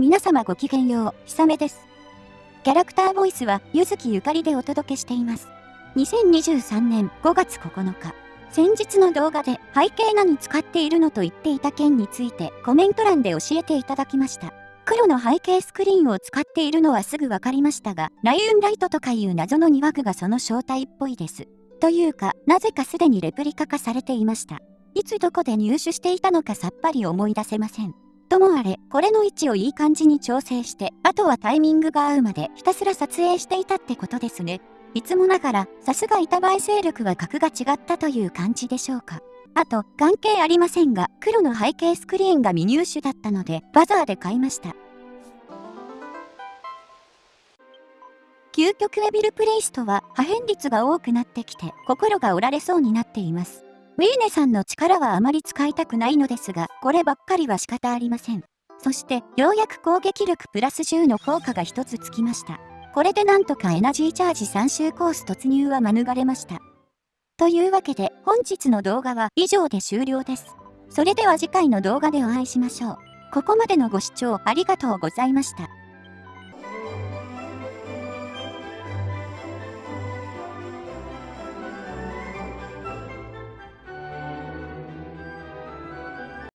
皆様ごきげんよう、ひさめです。キャラクターボイスは、ゆずきゆかりでお届けしています。2023年5月9日、先日の動画で背景何使っているのと言っていた件についてコメント欄で教えていただきました。黒の背景スクリーンを使っているのはすぐ分かりましたが、ライウンライトとかいう謎の2枠がその正体っぽいです。というか、なぜかすでにレプリカ化されていました。いつどこで入手していたのかさっぱり思い出せません。ともあれ、これの位置をいい感じに調整して、あとはタイミングが合うまでひたすら撮影していたってことですね。いつもながら、さすが板映勢力は格が違ったという感じでしょうか。あと、関係ありませんが、黒の背景スクリーンが未入手だったので、バザーで買いました。究極エビルプレイスとは破片率が多くなってきて心が折られそうになっています。ウィーネさんの力はあまり使いたくないのですが、こればっかりは仕方ありません。そして、ようやく攻撃力プラス10の効果が一つつきました。これでなんとかエナジーチャージ3周コース突入は免れました。というわけで、本日の動画は以上で終了です。それでは次回の動画でお会いしましょう。ここまでのご視聴ありがとうございました。